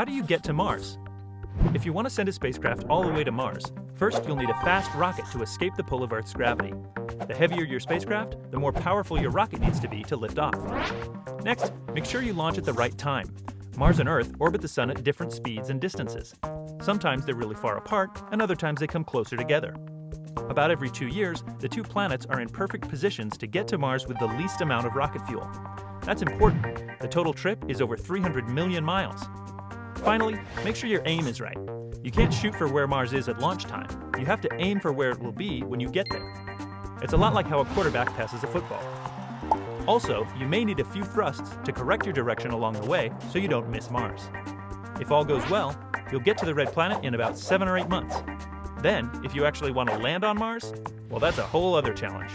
How do you get to Mars? If you want to send a spacecraft all the way to Mars, first you'll need a fast rocket to escape the pull of Earth's gravity. The heavier your spacecraft, the more powerful your rocket needs to be to lift off. Next, make sure you launch at the right time. Mars and Earth orbit the Sun at different speeds and distances. Sometimes they're really far apart, and other times they come closer together. About every two years, the two planets are in perfect positions to get to Mars with the least amount of rocket fuel. That's important. The total trip is over 300 million miles. Finally, make sure your aim is right. You can't shoot for where Mars is at launch time. You have to aim for where it will be when you get there. It's a lot like how a quarterback passes a football. Also, you may need a few thrusts to correct your direction along the way so you don't miss Mars. If all goes well, you'll get to the red planet in about seven or eight months. Then, if you actually want to land on Mars, well, that's a whole other challenge.